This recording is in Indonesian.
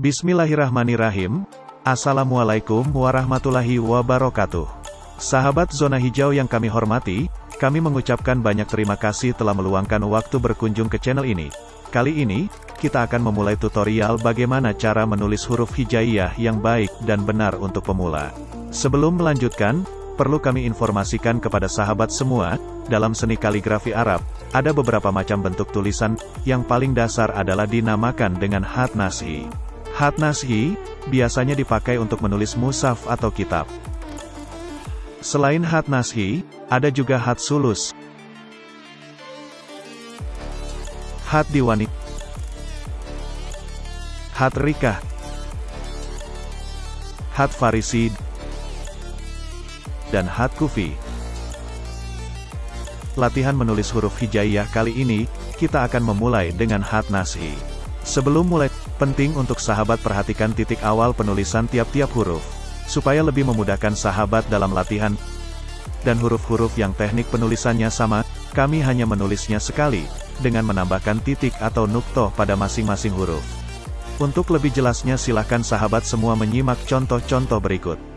Bismillahirrahmanirrahim. Assalamualaikum warahmatullahi wabarakatuh. Sahabat zona hijau yang kami hormati, kami mengucapkan banyak terima kasih telah meluangkan waktu berkunjung ke channel ini. Kali ini, kita akan memulai tutorial bagaimana cara menulis huruf hijaiyah yang baik dan benar untuk pemula. Sebelum melanjutkan, perlu kami informasikan kepada sahabat semua, dalam seni kaligrafi Arab, ada beberapa macam bentuk tulisan, yang paling dasar adalah dinamakan dengan hat nashi. Hat nashi, biasanya dipakai untuk menulis musaf atau kitab. Selain hat nashi, ada juga hat sulus, hat diwani, hat rikah, hat farisi, dan hat kufi. Latihan menulis huruf hijaiyah kali ini, kita akan memulai dengan hat nashi. Sebelum mulai, penting untuk sahabat perhatikan titik awal penulisan tiap-tiap huruf, supaya lebih memudahkan sahabat dalam latihan. Dan huruf-huruf yang teknik penulisannya sama, kami hanya menulisnya sekali, dengan menambahkan titik atau nuktoh pada masing-masing huruf. Untuk lebih jelasnya silahkan sahabat semua menyimak contoh-contoh berikut.